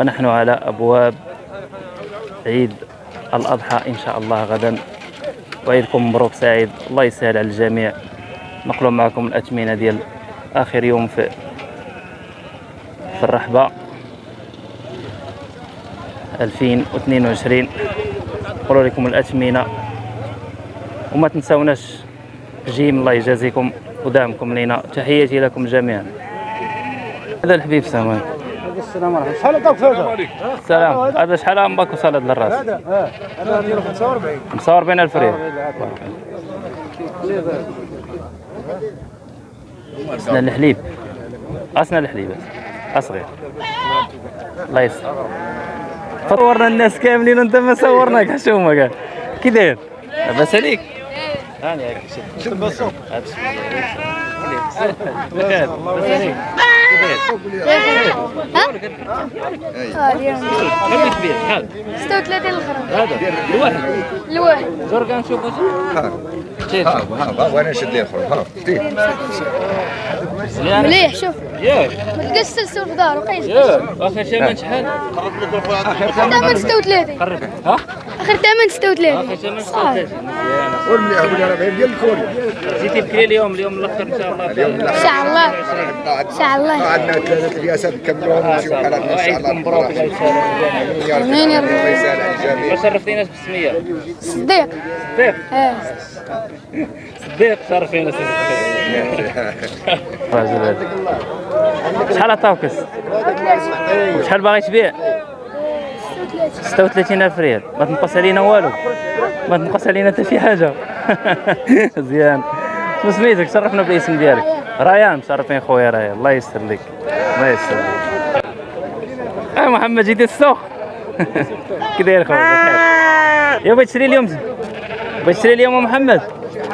ونحن على أبواب عيد الأضحى إن شاء الله غدا. وعيدكم مبروك سعيد. الله يسهل على الجميع. نقلوا معكم الأثمنة ديال آخر يوم في في الرحبة. 2022 نقول لكم الأثمنة وما تنساوناش جيم. الله يجازيكم ودعمكم لنا. تحياتي لكم جميعا. هذا الحبيب سامان السلام عليكم. شحال عطاك هذا؟ السلام هذا شحال عمرك وصل هذا للراس؟ هذا آه. هذا ديالو 45 45 ألف ريال. أسنان الحليب. أسنان الحليب. اصغر الله يستر. صورنا الناس كاملين وانت ما صورناك. حشومه كاع كي داير؟ لاباس عليك. هاني هاك بخير لاباس عليك ها؟ اليوم خليك كبير شحال 36 الخرم هذا الواحد الواحد زور كنشوفو ها ها وأنا نشد لي الخروج ها مليح شوف. ياك السلسل في ياك آخر ثمن شحال آخر ثمن 36 قرب ها؟ آخر ثمن 36 آخر ثمن صافي 36 مزيان. والمليح ولا 40 ديال الكوري جيتي بكري اليوم اليوم الآخر إن شاء الله. إن شاء الله. إن شاء الله. عندنا ثلاثة رياسات نكملوهم ونمشيو حالاتنا إن شاء الله. مبروك الله يسهل يا رب آمين يا رب. الله يسهل على الجميع ما شرفتيناش بالسميه صديق. صديق. آه صديق شرفينا سيدي شحال عطاوكس شحال باغي تبيع؟ 36 ألف ريال. ما تنقص علينا والو. ما تنقص علينا حتى شي حاجة. مزيان. شنو سميتك؟ شرفنا بالاسم ديالك. ريان مشرفين خويا ريان. الله يستر لك الله يستر لك آه محمد جيتي السوق. كي داير خويا يا بغيت تشري اليوم؟ بغيت تشري اليوم محمد؟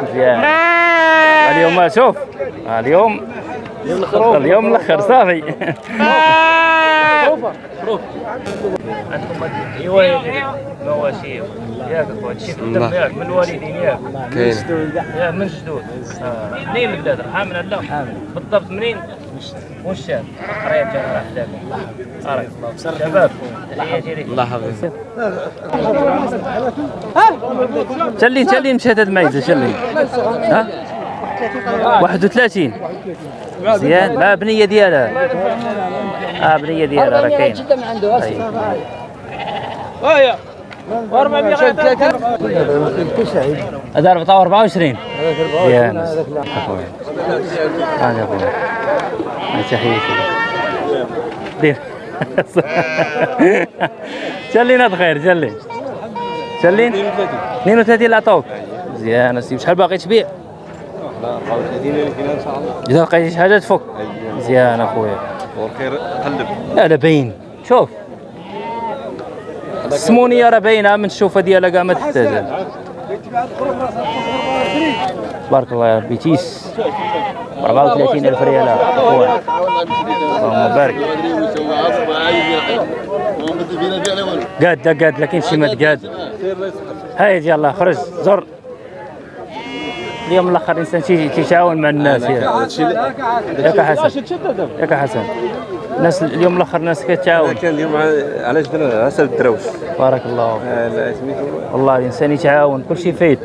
مزيان. اليوم شوف. اليوم اليوم الأخر صافي. عندكم ايوا مواشي ياك اخويا هادشي الدم ياك من الوالدين ياك يا من جدود آه. منين البلاد حامل لا حامل بالضبط منين وشام قريه جامع احداكم بارك الله شباب الله يحفظك تلي تلي مشات هاد الميزه تلي ها؟ 31 مزيان. لا بنية ديالها. آه بنية ديالها راه ما عنده. هذا 24 مزيان. اخويا هذا اخويا هاي تحياتي دير. شلينا خير شلي شلين 32 اللي عطوك مزيان اسيدي شحال باغي تبيع؟ إذا لقيتي شي حاجة تفك. مزيان أخويا. والخير قلب. لا لا باين شوف. السمونيه راه باينه من الشوفه ديالها كاع ما تحتاج بارك الله يا ربي تيس. 34 ألف ريال أخويا. اللهم بارك. قاد قاد لكن شي مات قاد. هاي يلا خرج. زر. اليوم الآخر الانسان تي- تيتعاون مع الناس ياك حسن. ياك حسن. الناس اليوم الآخر الناس كتعاون كان اليوم ع- علاش درنا عسل الدراوش بارك الله فيك. آه، والله الإنسان يتعاون كل شيء فايد.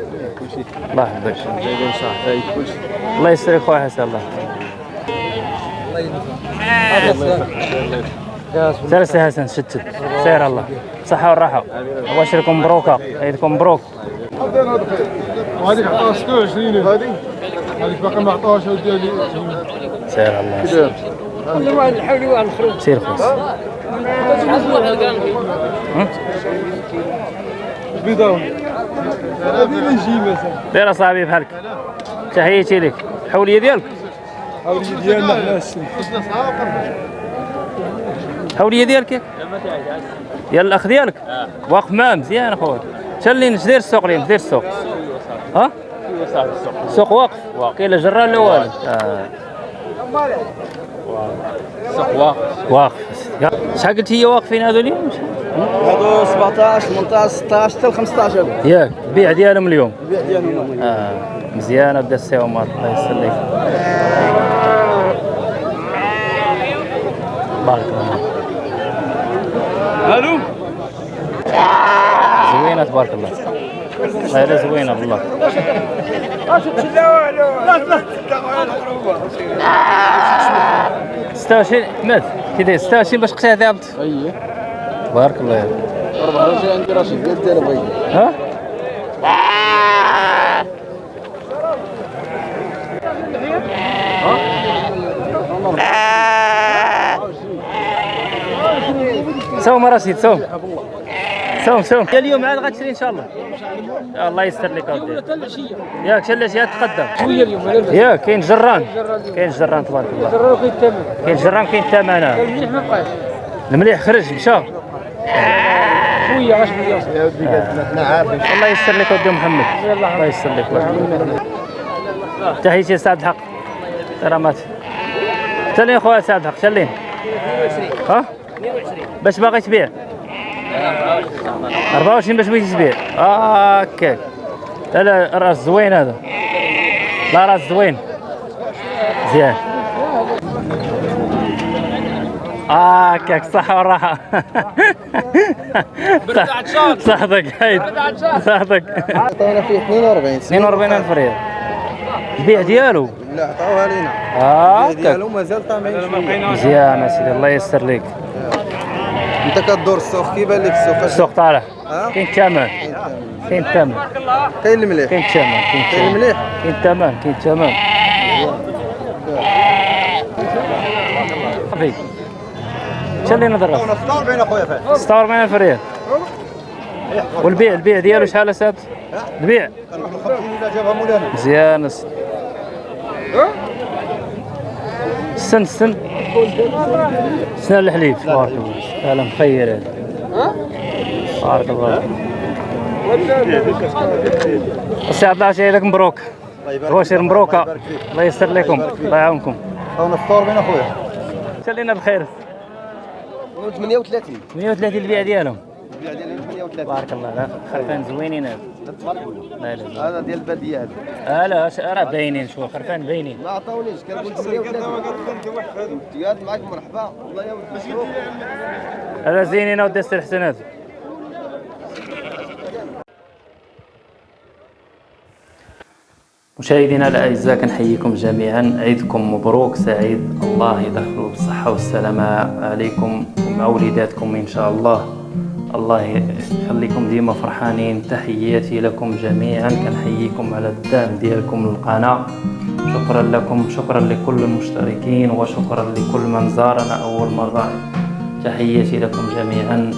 الله يحفظك. كلشي الله يستر خويا حسن الله. جالس يا حسن شتت. سير الله. صحة والراحة. واشركم مبروكة عيدكم مبروك وهذيك عطاها 26 هذه؟ هذيك باقي ما عطاهاش ديالي. سير الله. كل واحد يحاول واحد الخروج. سير خويا بيضاوي. هذه اللي نجي مثلا داير اصاحبي بحالك. تحياتي لك. الحولية ديالك. هذه ديالنا حنا السن. الحولية ديالك؟ ديال الاخ ديالك. واقف معاه مزيان أخويا. تلين اش داير السوق اليوم داير السوق. ها؟ السوق واقف. كاين لا جران لا والو. آه. السوق واقف. واقف. شحال قلت هي واقفين هذول هادو 17 18 16 حتى 15 ياك البيع ديالهم اليوم. البيع ديالهم اليوم. آه. مزيانه بدا السي عمر. الله يسلمك. بارك الله ألو. زوينة تبارك الله. والله الا زوينه بالله ستة وعشرين مات. كي داير ستة وعشرين باش قتها ثابت اييه تبارك الله يا عندي رشيد ها سوم رشيد سوم سوم سوم اليوم عاد غتشري إن شاء الله. الله يستر لك اودي ياك شلاش يا تقدم. شوية اليوم ياك كاين جران. كاين جران تبارك الله. الراه كاين الثمن كاين جران كاين الثمن المليح ما بقاش المليح خرج مشى. شوية غاش الله يستر لك ودي محمد. الله يستر لك تحياتي سعد الحق. كرامات. سلين خويا سعد الحق سلين ها؟ باش باغي تبيع. 24 باش بغيتي تبيع. هكاك لا لا راس زوين هذا. لا راس زوين. مزيان. هكاك صح والراحة صحتك هايد صحتك عطينا فيه 42 42 ألف ريال البيع ديالو؟ لا عطاوها لينا. هكاك ديالو مازال طامعين مزيان أسيدي الله يسر لك انت كدور السوق كيبان لك السوق؟ السوق طالع؟ كاين الثمن كاين الثمن كاين المليح كاين الثمن كاين المليح كاين الثمن كاين الثمن صافي شحال لينا درا 46 أخويا فهد. 46 ألف ريال والبيع البيع ديالو شحال اساد البيع. 50 الا جابها مولانا. مزيان السن السن سن الحليب. تبارك الله هلا مخير هذا تبارك الله السي عبد الله لك مبروك بوشير مبروكة. الله يستر لكم. الله يعاونكم. عطاونا 46 أخويا. خلينا بخير؟ 38 130 البيع ديالهم. البيع ديالي 38 تبارك الله لا خرفان زوينين. هذا لا لا. هذا ديال البادية هذا. لا لا راه باينين شوف خرفان باينين. ما عطاونيش كنقول 38 قالت معاك مرحبا. والله يا ولد هذا زينين ودي السي الحسن هذا. مشاهدينا الأعزاء كنحييكم جميعا. عيدكم مبروك سعيد. الله يدخلوا بالصحة والسلامة. عليكم ومع وليداتكم إن شاء الله. الله يخليكم ديما فرحانين. تحياتي لكم جميعا. كنحييكم على الدعم ديالكم للقناة. شكرا لكم. شكرا لكل المشتركين وشكرا لكل من زارنا أول مرة. تحياتي لكم جميعا.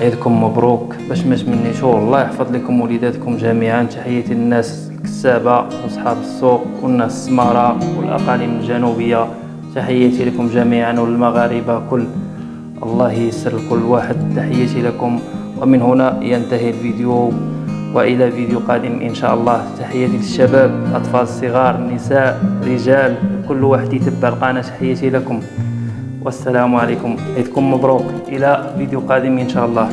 عيدكم مبروك. باش ما تمنيشو الله يحفظ لكم وليداتكم جميعا. تحياتي للناس الكسابة وأصحاب السوق والناس السمارة والأقاليم الجنوبية. تحياتي لكم جميعا وللمغاربة كل الله ييسر لكل واحد. تحياتي لكم. ومن هنا ينتهي الفيديو. وإلى فيديو قادم إن شاء الله. تحياتي للشباب الاطفال الصغار النساء رجال كل واحد يتبع القناة. تحياتي لكم. والسلام عليكم. عيدكم مبروك. إلى فيديو قادم إن شاء الله.